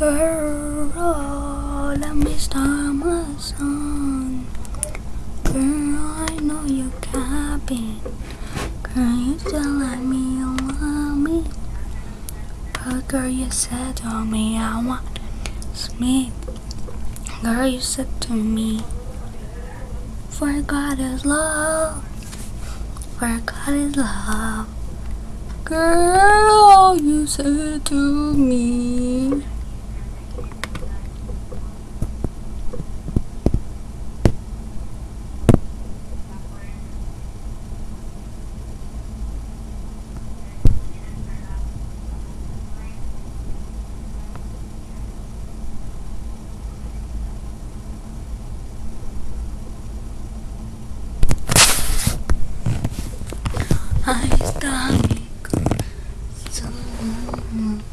Girl, let me start my song. Girl, I know you're capping. Girl, you still like me, you want me. But girl, you said to me, I want me. Girl, you said to me, For God is love. For God is love. Girl, you said to me. I stomach so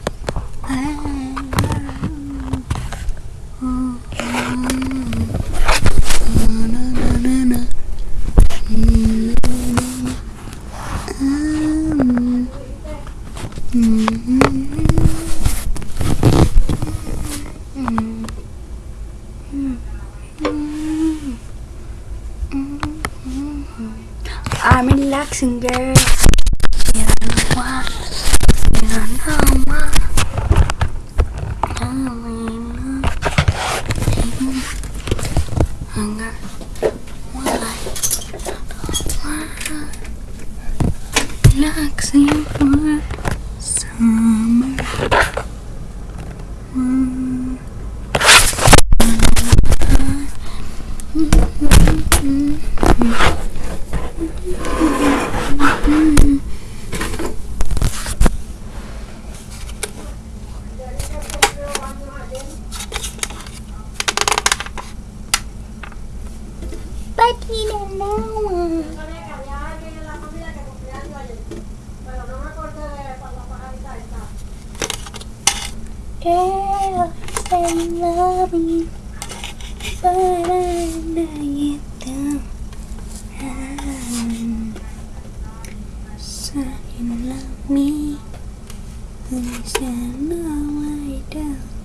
I'm relaxing, girl. You don't know why. You don't know for summer. Mm. You Girl, I love but I know you don't. So you love me, I don't.